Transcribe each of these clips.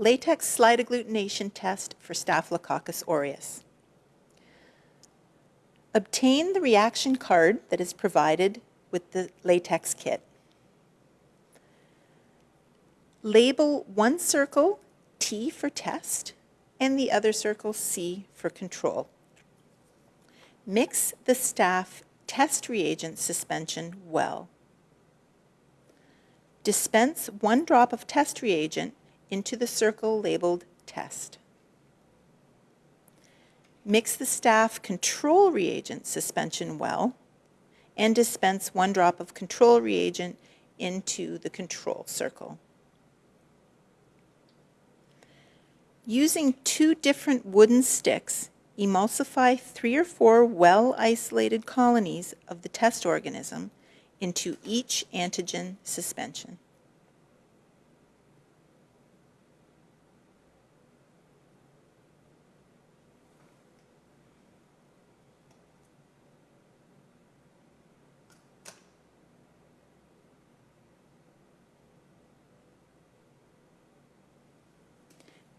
latex slide agglutination test for Staphylococcus aureus. Obtain the reaction card that is provided with the latex kit. Label one circle T for test and the other circle C for control. Mix the staph test reagent suspension well. Dispense one drop of test reagent into the circle labeled test. Mix the staph control reagent suspension well and dispense one drop of control reagent into the control circle. Using two different wooden sticks, emulsify three or four well-isolated colonies of the test organism into each antigen suspension.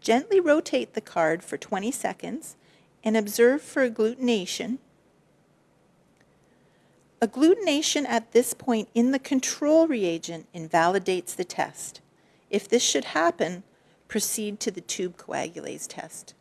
Gently rotate the card for 20 seconds and observe for agglutination. Agglutination at this point in the control reagent invalidates the test. If this should happen, proceed to the tube coagulase test.